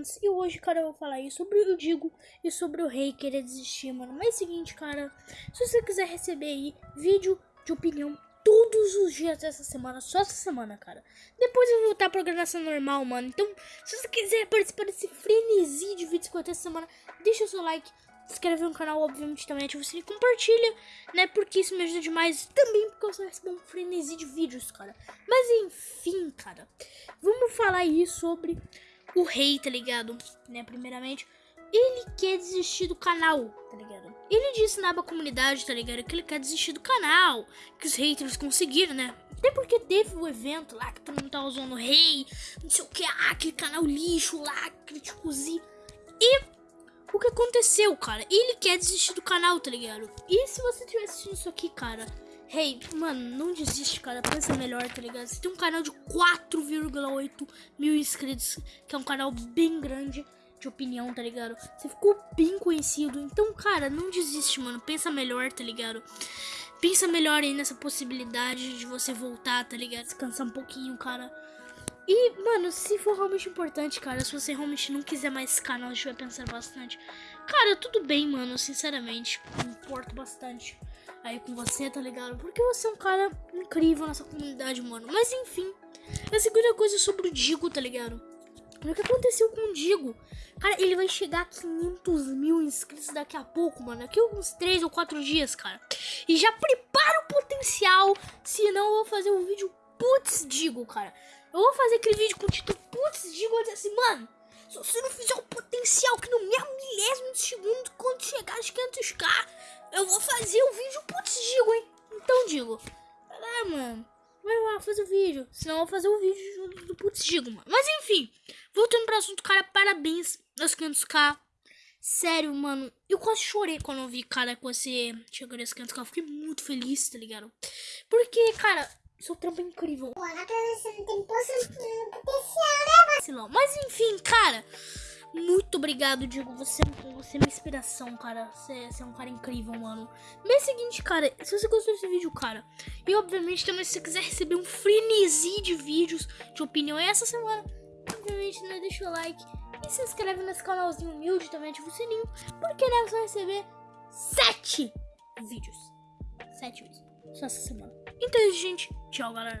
antes. E hoje, cara, eu vou falar aí sobre o Digo e sobre o Rei querer desistir, mano. Mas é o seguinte, cara, se você quiser receber aí vídeo de opinião todos os dias dessa semana, só essa semana, cara. Depois eu vou voltar à programação normal, mano. Então, se você quiser participar desse frenesi de vídeos que ter essa semana, deixa o seu like, se inscreve no canal, obviamente também ativa o sininho, compartilha, né? Porque isso me ajuda demais. Também porque eu só recebo um frenesi de vídeos, cara. Mas enfim, cara. Vamos falar aí sobre o rei, tá ligado? Né, primeiramente, ele quer desistir do canal, tá ligado? Ele disse na aba comunidade, tá ligado? Que ele quer desistir do canal, que os haters conseguiram, né? Até porque teve o evento lá que todo mundo tava usando o rei, não sei o que, ah, aquele canal lixo lá, criticozinho. E o que aconteceu, cara? Ele quer desistir do canal, tá ligado? E se você estiver assistindo isso aqui, cara, Hey, mano, não desiste, cara. Pensa melhor, tá ligado? Você tem um canal de 4,8 mil inscritos, que é um canal bem grande de opinião, tá ligado? Você ficou bem conhecido. Então, cara, não desiste, mano. Pensa melhor, tá ligado? Pensa melhor aí nessa possibilidade de você voltar, tá ligado? Descansar um pouquinho, cara. E, mano, se for realmente importante, cara, se você realmente não quiser mais esse canal, estiver pensando bastante, cara, tudo bem, mano, sinceramente, me importo bastante aí com você, tá ligado? Porque você é um cara incrível nessa comunidade, mano. Mas enfim, a segunda coisa é sobre o Digo, tá ligado? O que aconteceu com o Digo? Cara, ele vai chegar a 500 mil inscritos daqui a pouco, mano. Daqui a uns 3 ou 4 dias, cara. E já prepara o potencial, senão eu vou fazer um vídeo putz Digo, cara. Eu vou fazer aquele vídeo com o título Putz, digo assim, mano. Se você não fizer o potencial que no mesmo milésimo de segundo, quando chegar aos 500k, eu vou fazer o vídeo putz, digo, hein? Então, digo, lá, mano. Vai lá, fazer o vídeo. Senão eu vou fazer o vídeo do putz, digo, mano. Mas enfim, voltando pro assunto, cara, parabéns aos 500k. Sério, mano, eu quase chorei quando eu vi, cara, que você chegou nesse 500k. Eu fiquei muito feliz, tá ligado? Porque, cara, seu trampo é incrível. Né? Mas enfim, cara. Muito obrigado, Diego. Você, você é minha inspiração, cara. Você, você, é um cara incrível, mano. Mês seguinte, cara, se você gostou desse vídeo, cara, e obviamente também se você quiser receber um frenesi de vídeos de opinião essa semana, obviamente, né, deixa o like e se inscreve nesse canalzinho humilde, também ativa o sininho, porque né, você vai receber sete vídeos. Sete vídeos. Só essa semana. Então, gente, tchau, galera.